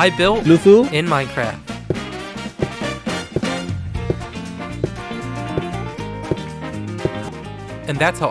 I built Lufu? in Minecraft. And that's how